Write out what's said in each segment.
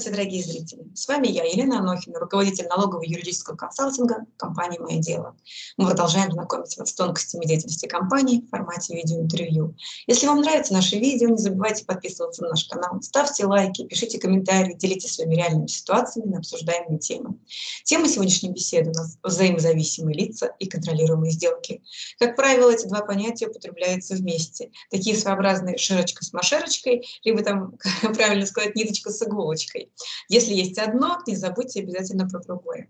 Здравствуйте, дорогие зрители! С вами я, Елена Анохина, руководитель налогового юридического консалтинга компании «Мое дело». Мы продолжаем знакомить вас с тонкостями деятельности компании в формате видеоинтервью. Если вам нравятся наши видео, не забывайте подписываться на наш канал, ставьте лайки, пишите комментарии, делитесь своими реальными ситуациями на обсуждаемые темы. Тема сегодняшней беседы у нас взаимозависимые лица и контролируемые сделки. Как правило, эти два понятия употребляются вместе. Такие своеобразные широчка с машерочкой, либо там, правильно сказать, ниточка с иголочкой Если есть одно, не забудьте обязательно про другое.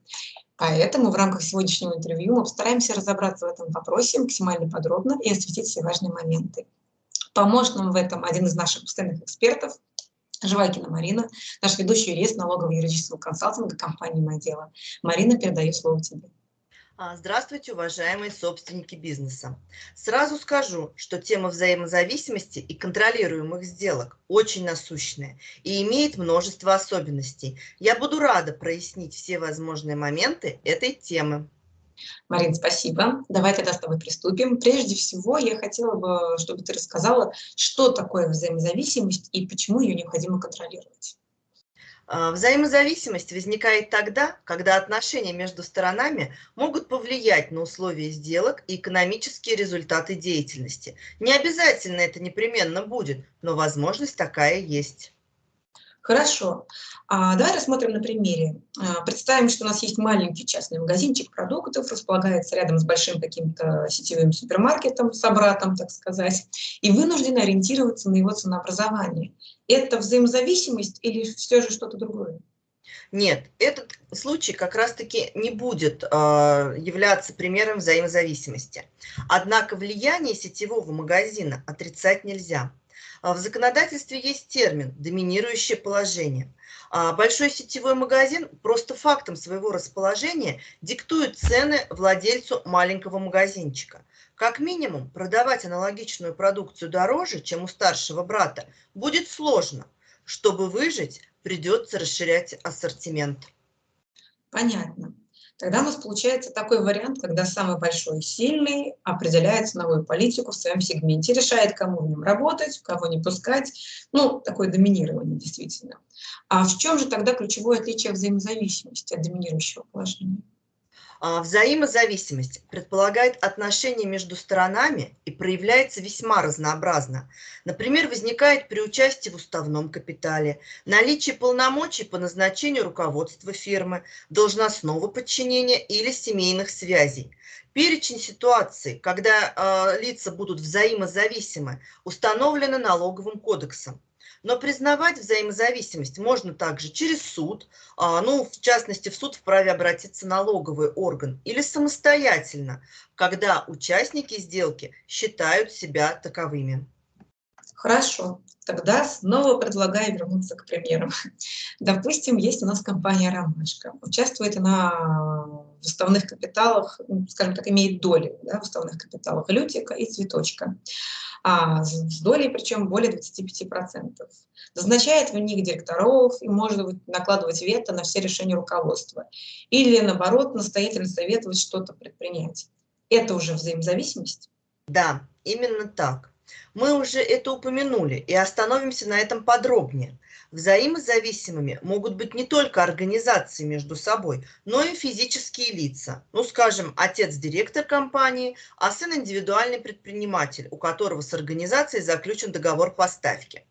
Поэтому в рамках сегодняшнего интервью мы постараемся разобраться в этом вопросе максимально подробно и осветить все важные моменты. Поможет нам в этом один из наших постоянных экспертов, Живайкина Марина, наш ведущий юрист налогового юридического консалтинга компании «Мое дело». Марина, передаю слово тебе. А, здравствуйте, уважаемые собственники бизнеса. Сразу скажу, что тема взаимозависимости и контролируемых сделок очень насущная и имеет множество особенностей. Я буду рада прояснить все возможные моменты этой темы. Марин, спасибо. Давай тогда с тобой приступим. Прежде всего, я хотела бы, чтобы ты рассказала, что такое взаимозависимость и почему ее необходимо контролировать. А, взаимозависимость возникает тогда, когда отношения между сторонами могут повлиять на условия сделок и экономические результаты деятельности. Не обязательно это непременно будет, но возможность такая есть. Хорошо. А, давай рассмотрим на примере. А, представим, что у нас есть маленький частный магазинчик продуктов, располагается рядом с большим каким-то сетевым супермаркетом, собратом, так сказать, и вынужден ориентироваться на его ценообразование. Это взаимозависимость или все же что-то другое? Нет, этот случай как раз-таки не будет э, являться примером взаимозависимости. Однако влияние сетевого магазина отрицать нельзя. В законодательстве есть термин «доминирующее положение». А большой сетевой магазин просто фактом своего расположения диктует цены владельцу маленького магазинчика. Как минимум, продавать аналогичную продукцию дороже, чем у старшего брата, будет сложно. Чтобы выжить, придется расширять ассортимент. Понятно. Тогда у нас получается такой вариант, когда самый большой и сильный определяет ценовую политику в своем сегменте, решает, кому в нем работать, кого не пускать. Ну, такое доминирование действительно. А в чем же тогда ключевое отличие взаимозависимости от доминирующего положения? А, взаимозависимость предполагает отношения между сторонами и проявляется весьма разнообразно. Например, возникает при участии в уставном капитале, наличии полномочий по назначению руководства фирмы, должностного подчинения или семейных связей. Перечень ситуаций, когда э, лица будут взаимозависимы, установлены налоговым кодексом. Но признавать взаимозависимость можно также через суд, а, ну, в частности, в суд вправе обратиться налоговый орган или самостоятельно, когда участники сделки считают себя таковыми. Хорошо, тогда снова предлагаю вернуться к примерам. Допустим, есть у нас компания «Ромашка». Участвует она в уставных капиталах, ну, скажем так, имеет доли да, в уставных капиталах «Лютика» и «Цветочка». А с долей, причем более 25%. Назначает в них директоров и может быть, накладывать вето на все решения руководства. Или, наоборот, настоятельно советовать что-то предпринять. Это уже взаимозависимость? Да, именно так. Мы уже это упомянули и остановимся на этом подробнее. Взаимозависимыми могут быть не только организации между собой, но и физические лица. Ну, скажем, отец-директор компании, а сын индивидуальный предприниматель, у которого с организацией заключен договор поставки.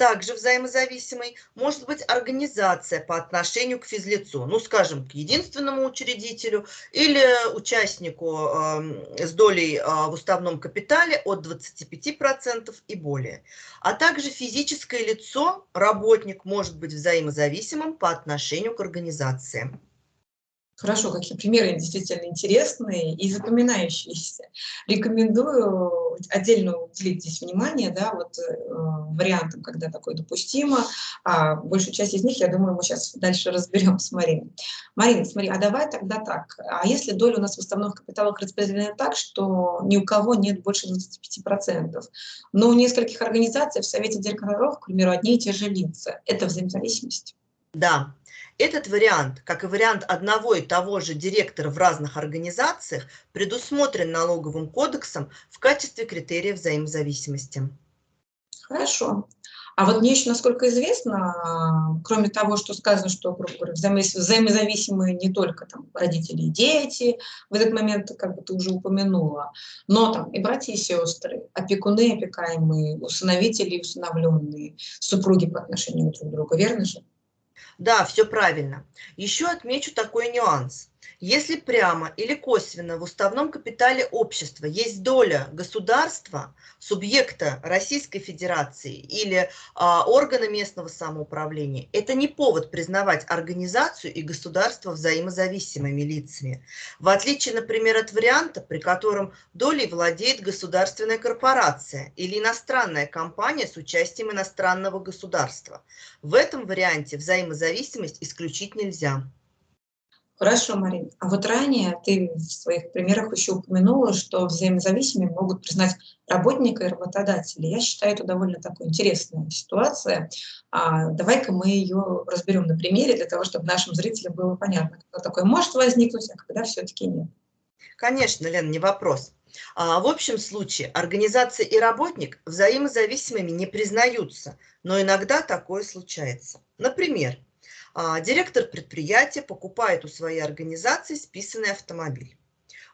Также взаимозависимой может быть организация по отношению к физлицу, ну, скажем, к единственному учредителю или участнику э, с долей э, в уставном капитале от 25% и более. А также физическое лицо, работник, может быть взаимозависимым по отношению к организации. Хорошо, какие примеры действительно интересные и запоминающиеся. Рекомендую отдельно уделить здесь внимание, да, вот э, вариантам, когда такое допустимо. А большую часть из них, я думаю, мы сейчас дальше разберем с Мариной. Марина, смотри, а давай тогда так. А если доля у нас в уставных капиталах распределена так, что ни у кого нет больше 25%, но у нескольких организаций в Совете директоров, к примеру, одни и те же лица, это взаимозависимость? Да, этот вариант, как и вариант одного и того же директора в разных организациях, предусмотрен налоговым кодексом в качестве критерия взаимозависимости. Хорошо. А вот мне еще, насколько известно, кроме того, что сказано, что, грубо говоря, взаимозависимые не только там, родители и дети, в этот момент, как бы ты уже упомянула, но там и братья и сестры, опекуны, опекаемые, усыновители и усыновленные, супруги по отношению друг к другу, верно же? Да, все правильно. Еще отмечу такой нюанс. Если прямо или косвенно в уставном капитале общества есть доля государства, субъекта Российской Федерации или а, органа местного самоуправления, это не повод признавать организацию и государство взаимозависимыми лицами. В отличие, например, от варианта, при котором долей владеет государственная корпорация или иностранная компания с участием иностранного государства. В этом варианте взаимозависимость исключить нельзя. Хорошо, Марин. А вот ранее ты в своих примерах еще упомянула, что взаимозависимыми могут признать работника и работодателя. Я считаю, это довольно такая интересная ситуация. А, Давай-ка мы ее разберем на примере, для того, чтобы нашим зрителям было понятно, когда такое может возникнуть, а когда все-таки нет. Конечно, Лен, не вопрос. А, в общем случае организация и работник взаимозависимыми не признаются, но иногда такое случается. Например, директор предприятия покупает у своей организации списанный автомобиль.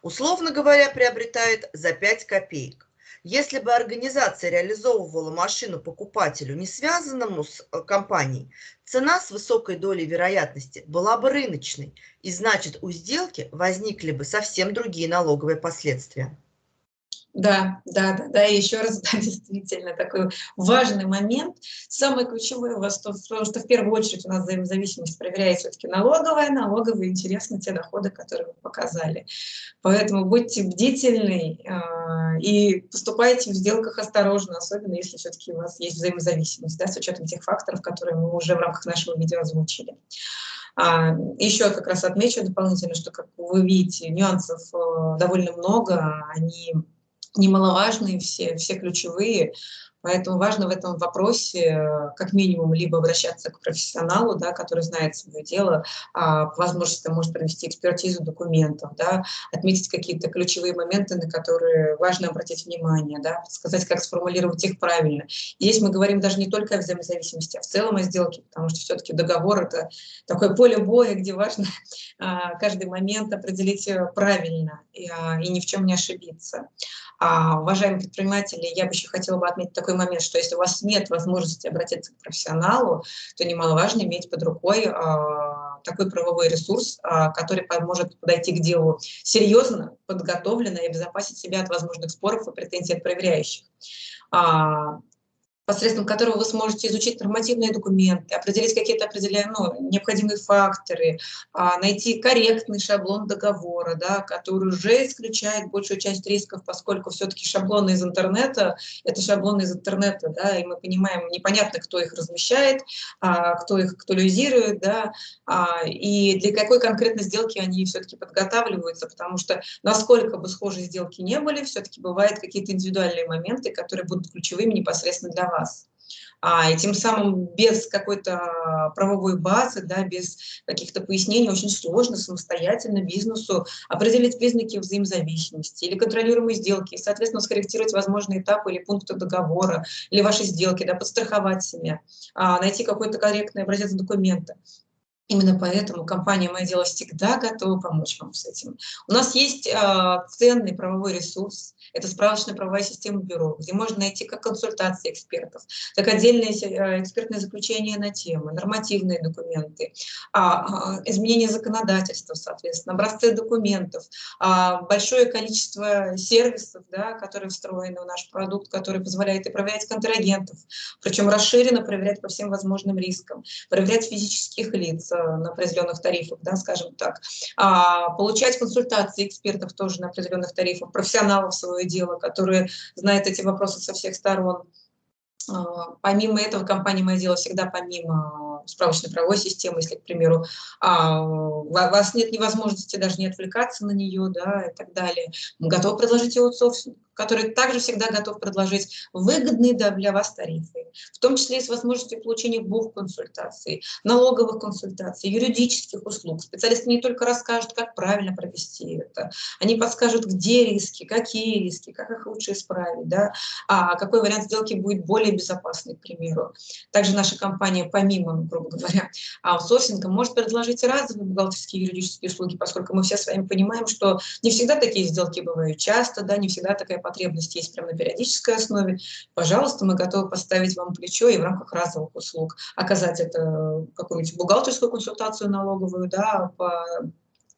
Условно говоря, приобретает за 5 копеек. Если бы организация реализовывала машину покупателю, не связанному с э, компанией, цена с высокой долей вероятности была бы рыночной, и значит у сделки возникли бы совсем другие налоговые последствия. Да, да, да, да, и еще раз, да, действительно, такой важный момент. Самое ключевое у вас, то, потому что в первую очередь у нас взаимозависимость проверяет все-таки налоговая, налоговые интересны те доходы, которые вы показали. Поэтому будьте бдительны э, и поступайте в сделках осторожно, особенно если все-таки у вас есть взаимозависимость, да, с учетом тех факторов, которые мы уже в рамках нашего видео озвучили. А, еще как раз отмечу дополнительно, что, как вы видите, нюансов э, довольно много, они немаловажные, все, все ключевые. Поэтому важно в этом вопросе э, как минимум либо обращаться к профессионалу, да, который знает свое дело, а, по возможности может провести экспертизу документов, да, отметить какие-то ключевые моменты, на которые важно обратить внимание, да, сказать, как сформулировать их правильно. И здесь мы говорим даже не только о взаимозависимости, а в целом о сделке, потому что все-таки договор – это такое поле боя, где важно а, каждый момент определить э, правильно и, а, и ни в чем не ошибиться. А, уважаемые предприниматели, я бы еще хотела бы отметить такой момент, что если у вас нет возможности обратиться к профессионалу, то немаловажно иметь под рукой а, такой правовой ресурс, а, который поможет подойти к делу серьезно, подготовленно и обезопасить себя от возможных споров и претензий от проверяющих. А, посредством которого вы сможете изучить нормативные документы, определить какие-то определенные ну, необходимые факторы, а, найти корректный шаблон договора, да, который уже исключает большую часть рисков, поскольку все-таки шаблоны из интернета – это шаблоны из интернета, да, и мы понимаем, непонятно, кто их размещает, а, кто их актуализирует, да, а, и для какой конкретной сделки они все-таки подготавливаются, потому что насколько бы схожие сделки не были, все-таки бывают какие-то индивидуальные моменты, которые будут ключевыми непосредственно для вас вас. А, и тем самым без какой-то правовой базы, да, без каких-то пояснений очень сложно самостоятельно бизнесу определить признаки взаимозависимости или контролируемой сделки, и, соответственно, скорректировать возможные этапы или пункты договора, или ваши сделки, да, подстраховать себя, а, найти какой-то корректный образец документа. Именно поэтому компания «Мое дело» всегда готова помочь вам с этим. У нас есть э, ценный правовой ресурс, это справочная правовая система бюро, где можно найти как консультации экспертов, так отдельные э, экспертные заключения на темы, нормативные документы, а, а, изменение законодательства, соответственно, образцы документов, а, большое количество сервисов, да, которые встроены в наш продукт, который позволяет и проверять контрагентов, причем расширенно проверять по всем возможным рискам, проверять физических лиц, Э, на определенных тарифах, да, скажем так, получать консультации экспертов тоже на определенных тарифах, профессионалов свое дело, которые знают эти вопросы со всех сторон. А, помимо этого, компания «Мое дело» всегда помимо справочной правовой системы, если, к примеру, а, у вас нет невозможности даже не отвлекаться на нее, да, и так далее, мы готовы предложить аутсорсинг который также всегда готов предложить выгодные для вас тарифы, в том числе и с возможностью получения бухконсультаций, налоговых консультаций, юридических услуг. Специалисты не только расскажут, как правильно провести это, они подскажут, где риски, какие риски, как их лучше исправить, да, а какой вариант сделки будет более безопасный, к примеру. Также наша компания, помимо, грубо говоря, аутсорсинга, может предложить разовые бухгалтерские юридические услуги, поскольку мы все с вами понимаем, что не всегда такие сделки бывают часто, да, не всегда такая потребность есть прямо на периодической основе. Пожалуйста, мы готовы поставить вам плечо и в рамках разовых услуг оказать это какую-нибудь бухгалтерскую консультацию налоговую, да, по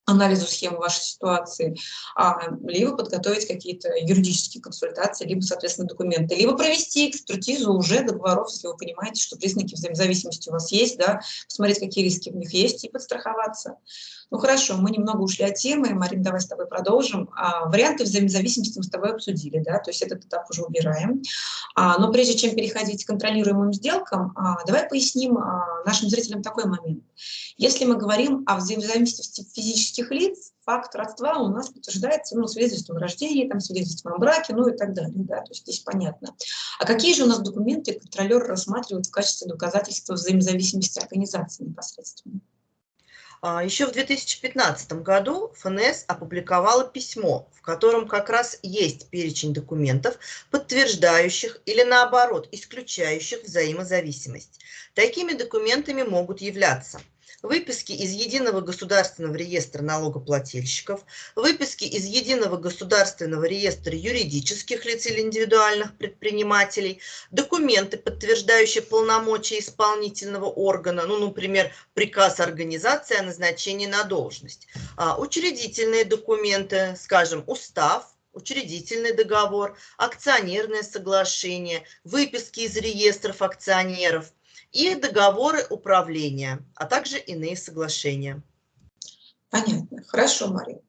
анализу схемы вашей ситуации, а, либо подготовить какие-то юридические консультации, либо, соответственно, документы, либо провести экспертизу уже договоров, если вы понимаете, что признаки взаимозависимости у вас есть, да, посмотреть, какие риски в них есть, и подстраховаться. Ну хорошо, мы немного ушли от темы, Марин, давай с тобой продолжим. А, варианты взаимозависимости мы с тобой обсудили, да, то есть этот этап уже убираем. А, но прежде чем переходить к контролируемым сделкам, а, давай поясним а, нашим зрителям такой момент. Если мы говорим о взаимозависимости физических лиц, факт родства у нас подтверждается ну, свидетельством о рождении, там, свидетельством о браке, ну и так далее. Да, то есть здесь понятно. А какие же у нас документы контролер рассматривает в качестве доказательства взаимозависимости организации непосредственно? А, Еще в 2015 году ФНС опубликовала письмо, в котором как раз есть перечень документов, подтверждающих или наоборот исключающих взаимозависимость. Такими документами могут являться – выписки из Единого государственного реестра налогоплательщиков, выписки из Единого государственного реестра юридических лиц или индивидуальных предпринимателей, документы, подтверждающие полномочия исполнительного органа, ну, например, приказ организации о назначении на должность, а, учредительные документы, скажем, устав, учредительный договор, акционерное соглашение, выписки из реестров акционеров, и договоры управления, а также иные соглашения. Понятно. Хорошо, Мария.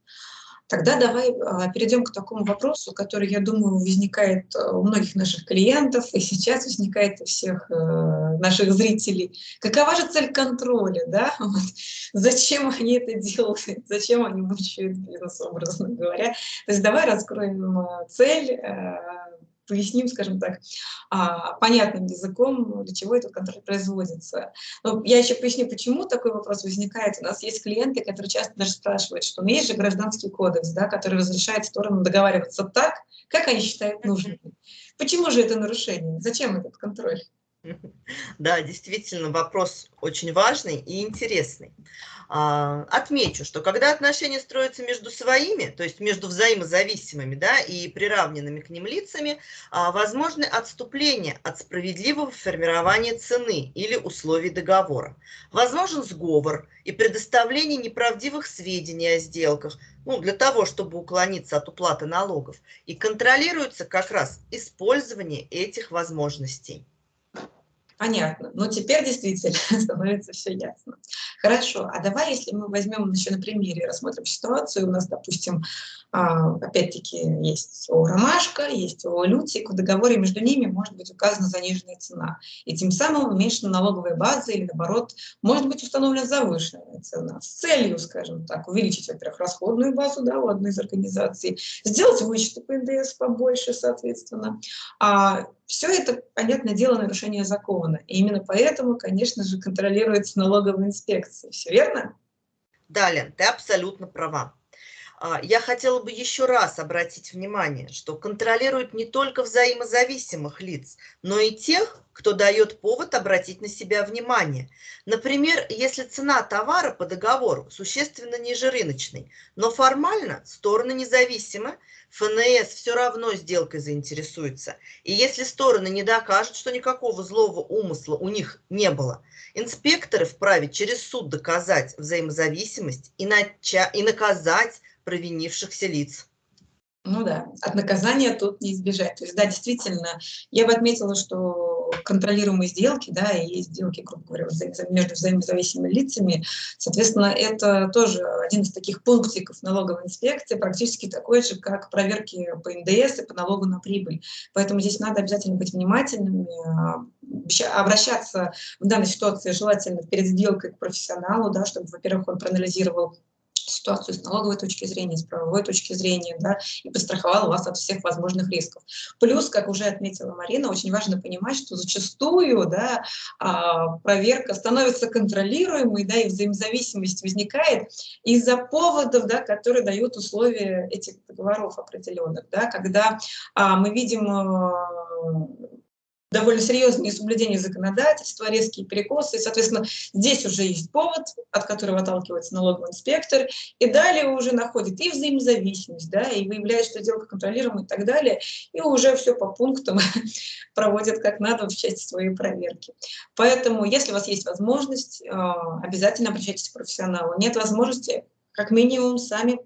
Тогда давай а, перейдем к такому вопросу, который, я думаю, возникает э, у многих наших клиентов и сейчас возникает у всех э, наших зрителей. Какова же цель контроля? Да? Вот. Зачем они это делают? Зачем они мучают бизнес, образно говоря? То есть давай раскроем э, цель, поясним, скажем так, а, понятным языком, для чего этот контроль производится. Но я еще поясню, почему такой вопрос возникает. У нас есть клиенты, которые часто даже спрашивают, что ну, есть же гражданский кодекс, да, который разрешает сторонам договариваться так, как они считают нужным. Почему же это нарушение? Зачем этот контроль? Да, действительно, вопрос очень важный и интересный. А, отмечу, что когда отношения строятся между своими, то есть между взаимозависимыми да, и приравненными к ним лицами, а, возможны отступления от справедливого формирования цены или условий договора. Возможен сговор и предоставление неправдивых сведений о сделках, ну, для того, чтобы уклониться от уплаты налогов. И контролируется как раз использование этих возможностей. Понятно. Но теперь действительно становится все ясно. Хорошо. А давай, если мы возьмем еще на примере, рассмотрим ситуацию. У нас, допустим, опять-таки есть ООО «Ромашка», есть ООО «Лютик». В договоре между ними может быть указана заниженная цена. И тем самым уменьшена налоговая база или, наоборот, может быть установлена завышенная цена с целью, скажем так, увеличить, во-первых, расходную базу да, у одной из организаций, сделать вычеты по НДС побольше, соответственно. А все это, понятное дело, нарушение закона. И именно поэтому, конечно же, контролируется налоговая инспекция. Все верно? Далее, ты абсолютно права. А, я хотела бы еще раз обратить внимание, что контролируют не только взаимозависимых лиц, но и тех, кто дает повод обратить на себя внимание. Например, если цена товара по договору существенно ниже рыночной, но формально стороны независимы, ФНС все равно сделкой заинтересуется. И если стороны не докажут, что никакого злого умысла у них не было, инспекторы вправе через суд доказать взаимозависимость и, начать, и наказать провинившихся лиц. Ну да, от наказания тут не избежать. То есть, да, действительно, я бы отметила, что контролируемые сделки, да, и сделки, грубо говоря, между взаимозависимыми лицами, соответственно, это тоже один из таких пунктиков налоговой инспекции, практически такой же, как проверки по НДС и по налогу на прибыль. Поэтому здесь надо обязательно быть внимательными, обращаться в данной ситуации желательно перед сделкой к профессионалу, да, чтобы, во-первых, он проанализировал ситуацию с налоговой точки зрения, с правовой точки зрения, да, и подстраховал вас от всех возможных рисков. Плюс, как уже отметила Марина, очень важно понимать, что зачастую, да, а, проверка становится контролируемой, да, и взаимозависимость возникает из-за поводов, да, которые дают условия этих договоров определенных, да, когда а, мы видим а, довольно серьезные соблюдения законодательства, резкие перекосы. И, соответственно, здесь уже есть повод, от которого отталкивается налоговый инспектор, и далее уже находит и взаимозависимость, да, и выявляет, что сделка контролируема и так далее, и уже все по пунктам проводят как надо в части своей проверки. Поэтому, если у вас есть возможность, а, обязательно обращайтесь к профессионалу. Нет возможности, как минимум, сами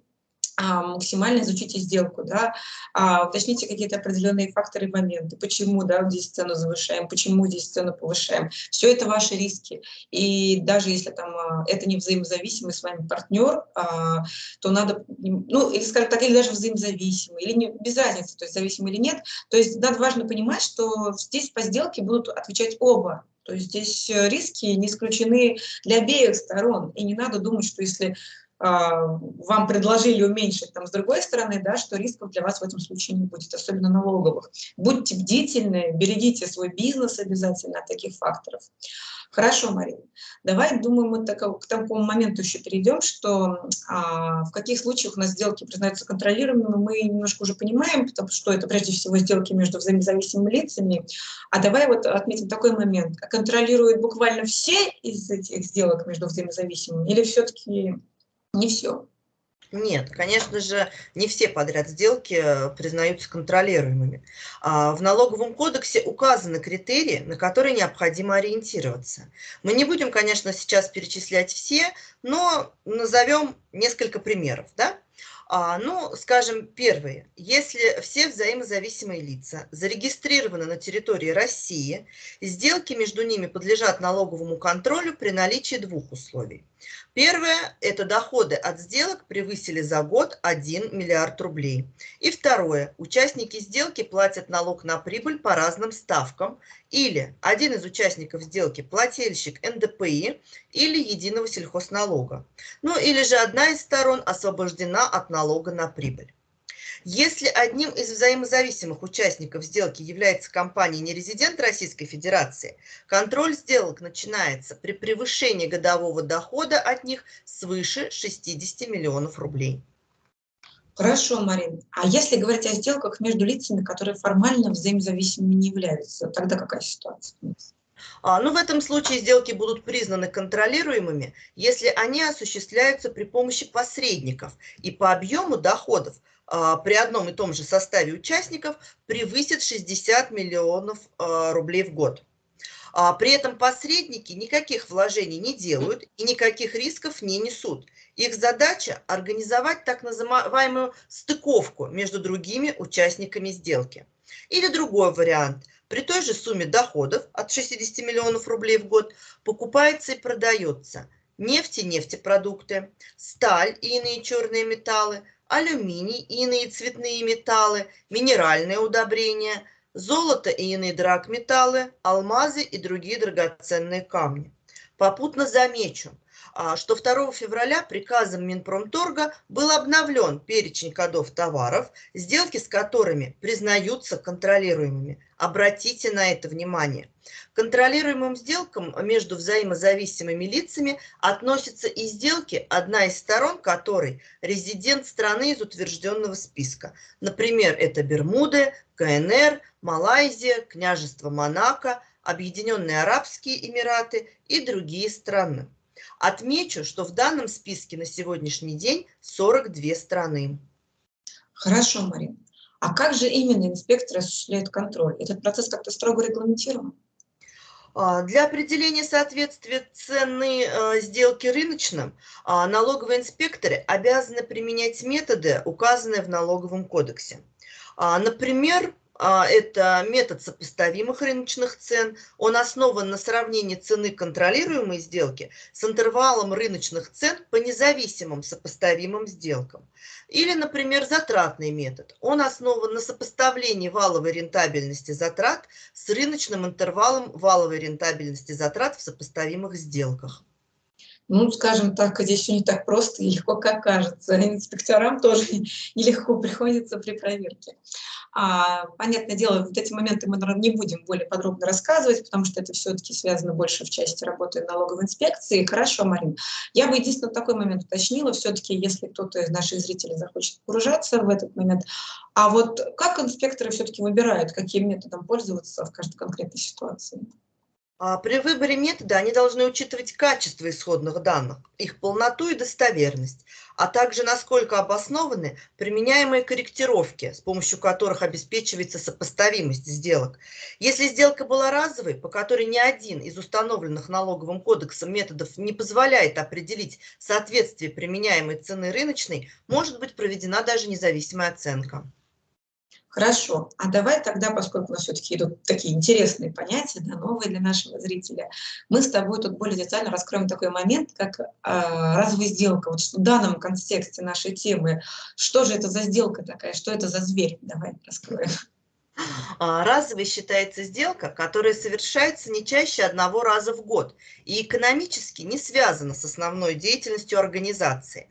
максимально изучите сделку, да, а, уточните какие-то определенные факторы и моменты, почему да, здесь цену завышаем, почему здесь цену повышаем. Все это ваши риски. И даже если там а, это не взаимозависимый с вами партнер, то надо, ну, или, скажем так, или даже взаимозависимый, или не, без разницы, то есть зависимый или нет. То есть надо важно понимать, что здесь по сделке будут отвечать оба то есть здесь риски не исключены для обеих сторон. И не надо думать, что если а, вам предложили уменьшить там с другой стороны, да, что рисков для вас в этом случае не будет, особенно налоговых. Будьте бдительны, берегите свой бизнес обязательно от таких факторов. Хорошо, Марина. Давай, думаю, мы так, к такому моменту еще перейдем, что а, в каких случаях у нас сделки признаются контролируемыми, мы немножко уже понимаем, потому что это прежде всего сделки между взаимозависимыми лицами. А давай вот отметим такой момент. Контролируют буквально все из этих сделок между взаимозависимыми или все-таки не все. Нет, конечно же, не все подряд сделки э, признаются контролируемыми. А, в налоговом кодексе указаны критерии, на которые необходимо ориентироваться. Мы не будем, конечно, сейчас перечислять все, но назовем несколько примеров. Да? А, ну, скажем, первые. Если все взаимозависимые лица зарегистрированы на территории России, сделки между ними подлежат налоговому контролю при наличии двух условий. Первое – это доходы от сделок превысили за год 1 миллиард рублей. И второе – участники сделки платят налог на прибыль по разным ставкам или один из участников сделки – плательщик НДПИ или единого сельхозналога. Ну или же одна из сторон освобождена от налога на прибыль. Если одним из взаимозависимых участников сделки является компания нерезидент Российской Федерации, контроль сделок начинается при превышении годового дохода от них свыше 60 миллионов рублей. Хорошо, Марин. А если говорить о сделках между лицами, которые формально взаимозависимыми не являются, тогда какая ситуация? А, ну, в этом случае сделки будут признаны контролируемыми, если они осуществляются при помощи посредников и по объему доходов а, при одном и том же составе участников превысит 60 миллионов а, рублей в год. А, при этом посредники никаких вложений не делают и никаких рисков не несут. Их задача – организовать так называемую стыковку между другими участниками сделки. Или другой вариант. При той же сумме доходов от 60 миллионов рублей в год покупается и продается нефть и нефтепродукты, сталь и иные черные металлы, алюминий и иные цветные металлы, минеральные удобрения, золото и иные драгметаллы, алмазы и другие драгоценные камни. Попутно замечу, что 2 февраля приказом Минпромторга был обновлен перечень кодов товаров, сделки с которыми признаются контролируемыми. Обратите на это внимание. К контролируемым сделкам между взаимозависимыми лицами относятся и сделки, одна из сторон которой резидент страны из утвержденного списка. Например, это Бермуды, КНР, Малайзия, Княжество Монако, Объединенные Арабские Эмираты и другие страны. Отмечу, что в данном списке на сегодняшний день 42 страны. Хорошо, Марина. А как же именно инспекторы осуществляют контроль? Этот процесс как-то строго регламентирован? А, для определения соответствия цены э, сделки рыночным а, налоговые инспекторы обязаны применять методы, указанные в налоговом кодексе. А, например, это метод сопоставимых рыночных цен. Он основан на сравнении цены контролируемой сделки с интервалом рыночных цен по независимым сопоставимым сделкам. Или, например, затратный метод. Он основан на сопоставлении валовой рентабельности затрат с рыночным интервалом валовой рентабельности затрат в сопоставимых сделках. Ну, скажем так, здесь все не так просто и легко, как кажется. Инспекторам тоже нелегко приходится при проверке. А, понятное дело, вот эти моменты мы, наверное, не будем более подробно рассказывать, потому что это все-таки связано больше в части работы налоговой инспекции. Хорошо, Марин. Я бы единственное такой момент уточнила, все-таки, если кто-то из наших зрителей захочет погружаться в этот момент, а вот как инспекторы все-таки выбирают, каким методом пользоваться в каждой конкретной ситуации? А при выборе метода они должны учитывать качество исходных данных, их полноту и достоверность, а также насколько обоснованы применяемые корректировки, с помощью которых обеспечивается сопоставимость сделок. Если сделка была разовой, по которой ни один из установленных налоговым кодексом методов не позволяет определить соответствие применяемой цены рыночной, может быть проведена даже независимая оценка. Хорошо, а давай тогда, поскольку у нас все-таки идут такие интересные понятия, да, новые для нашего зрителя, мы с тобой тут более детально раскроем такой момент, как э, разовая сделка. Вот в данном контексте нашей темы, что же это за сделка такая, что это за зверь? Давай раскроем. А, разовой считается сделка, которая совершается не чаще одного раза в год и экономически не связана с основной деятельностью организации.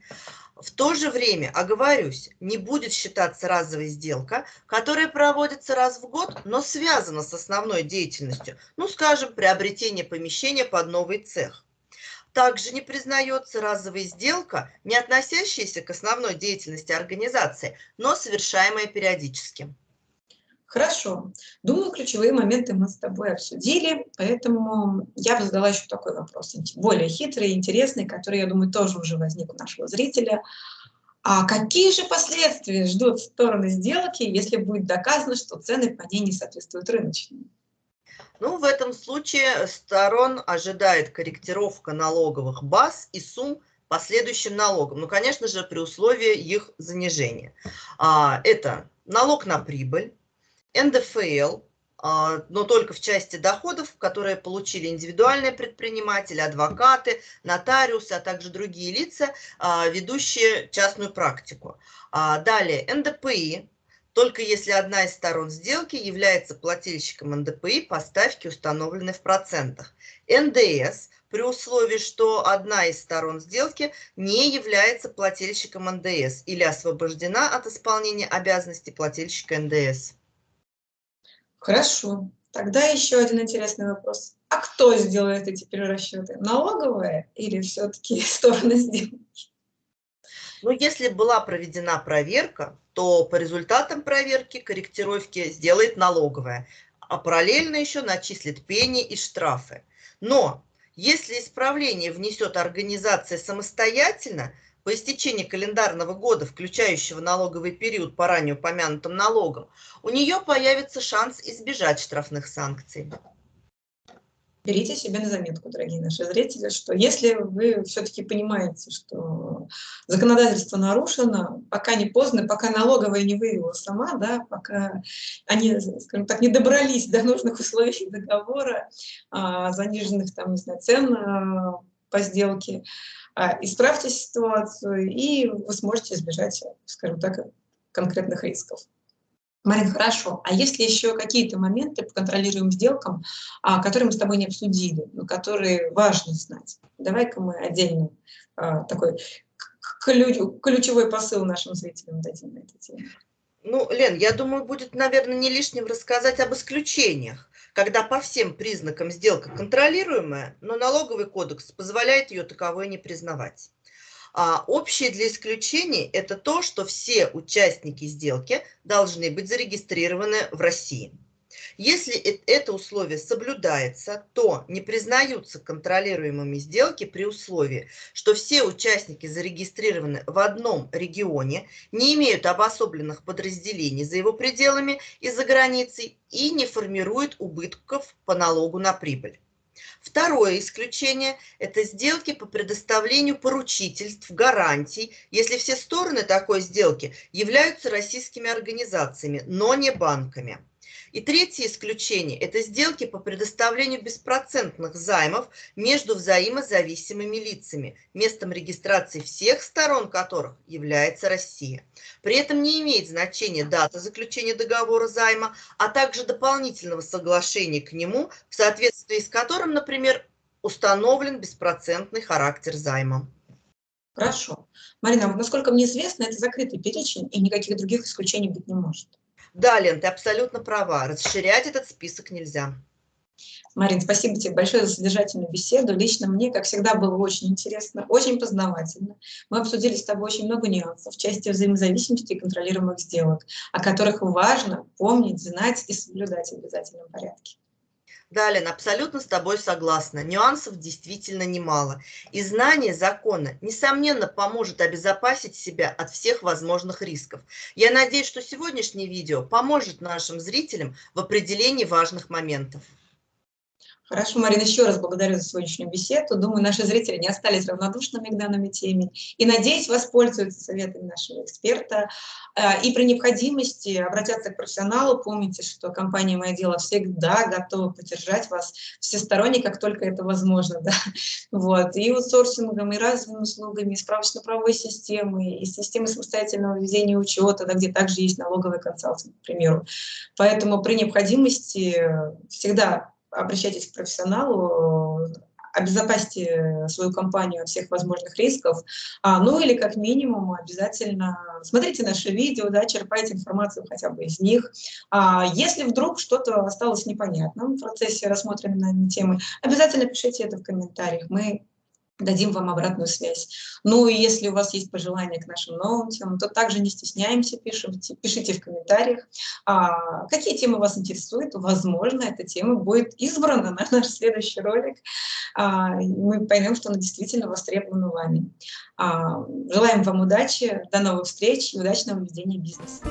В то же время, оговорюсь, не будет считаться разовой сделка, которая проводится раз в год, но связана с основной деятельностью, ну, скажем, приобретение помещения под новый цех. Также не признается разовая сделка, не относящаяся к основной деятельности организации, но совершаемая периодически. Хорошо. Думаю, ключевые моменты мы с тобой обсудили, поэтому я бы задала еще такой вопрос, более хитрый, интересный, который, я думаю, тоже уже возник у нашего зрителя. А какие же последствия ждут стороны сделки, если будет доказано, что цены по ней не соответствуют рыночным? Ну, в этом случае сторон ожидает корректировка налоговых баз и сумм последующим налогам. Ну, конечно же, при условии их занижения. А, это налог на прибыль, НДФЛ, а, но только в части доходов, которые получили индивидуальные предприниматели, адвокаты, нотариусы, а также другие лица, а, ведущие частную практику. А, далее, НДПИ, только если одна из сторон сделки является плательщиком НДПИ по ставке, установленной в процентах. НДС при условии, что одна из сторон сделки не является плательщиком НДС или освобождена от исполнения обязанностей плательщика НДС. Хорошо. Тогда еще один интересный вопрос. А кто сделает эти перерасчеты? Налоговая или все-таки стороны сделки? Ну, если была проведена проверка, то по результатам проверки корректировки сделает налоговая, а параллельно еще начислит пени и штрафы. Но если исправление внесет организация самостоятельно, по истечении календарного года, включающего налоговый период по ранее упомянутым налогам, у нее появится шанс избежать штрафных санкций. Берите себе на заметку, дорогие наши зрители, что если вы все-таки понимаете, что законодательство нарушено, пока не поздно, пока налоговая не выявила сама, да, пока они, скажем так, не добрались до нужных условий договора, а, заниженных там, не знаю, цен а, по сделке, а, исправьте ситуацию, и вы сможете избежать, скажем так, конкретных рисков. Марин, хорошо. А есть ли еще какие-то моменты по контролируемым сделкам, а, которые мы с тобой не обсудили, но которые важно знать? Давай-ка мы отдельно а, такой ключевой посыл нашим зрителям дадим на эту тему. Ну, Лен, я думаю, будет, наверное, не лишним рассказать об исключениях когда по всем признакам сделка контролируемая, но налоговый кодекс позволяет ее таковой не признавать. А общее для исключений – это то, что все участники сделки должны быть зарегистрированы в России. Если это условие соблюдается, то не признаются контролируемыми сделки при условии, что все участники зарегистрированы в одном регионе, не имеют обособленных подразделений за его пределами и за границей и не формируют убытков по налогу на прибыль. Второе исключение – это сделки по предоставлению поручительств, гарантий, если все стороны такой сделки являются российскими организациями, но не банками. И третье исключение – это сделки по предоставлению беспроцентных займов между взаимозависимыми лицами, местом регистрации всех сторон которых является Россия. При этом не имеет значения дата заключения договора займа, а также дополнительного соглашения к нему, в соответствии с которым, например, установлен беспроцентный характер займа. Хорошо. Марина, насколько мне известно, это закрытый перечень, и никаких других исключений быть не может. Да, Лен, ты абсолютно права. Расширять этот список нельзя. Марин, спасибо тебе большое за содержательную беседу. Лично мне, как всегда, было очень интересно, очень познавательно. Мы обсудили с тобой очень много нюансов в части взаимозависимости и контролируемых сделок, о которых важно помнить, знать и соблюдать в обязательном порядке. Да, Лен, абсолютно с тобой согласна. Нюансов действительно немало. И знание закона, несомненно, поможет обезопасить себя от всех возможных рисков. Я надеюсь, что сегодняшнее видео поможет нашим зрителям в определении важных моментов. Хорошо, Марина, еще раз благодарю за сегодняшнюю беседу. Думаю, наши зрители не остались равнодушными к данной теме. И, надеюсь, воспользуются советами нашего эксперта. Э, и при необходимости обратятся к профессионалу. Помните, что компания «Мое дело» всегда готова поддержать вас всесторонне, как только это возможно. Да? Вот. И аутсорсингом, и разовыми услугами, и справочно-правовой системой, и системой самостоятельного ведения учета, да, где также есть налоговый консалтинг, к примеру. Поэтому при необходимости всегда обращайтесь к профессионалу, обезопасьте свою компанию от всех возможных рисков, а, ну или как минимум обязательно смотрите наши видео, да, черпайте информацию хотя бы из них. А, если вдруг что-то осталось непонятным в процессе рассмотренной темы, обязательно пишите это в комментариях, мы дадим вам обратную связь. Ну и если у вас есть пожелания к нашим новым темам, то также не стесняемся, пишите, пишите в комментариях, а, какие темы вас интересуют. Возможно, эта тема будет избрана на наш следующий ролик. А, мы поймем, что она действительно востребована вами. А, желаем вам удачи, до новых встреч и удачного ведения бизнеса.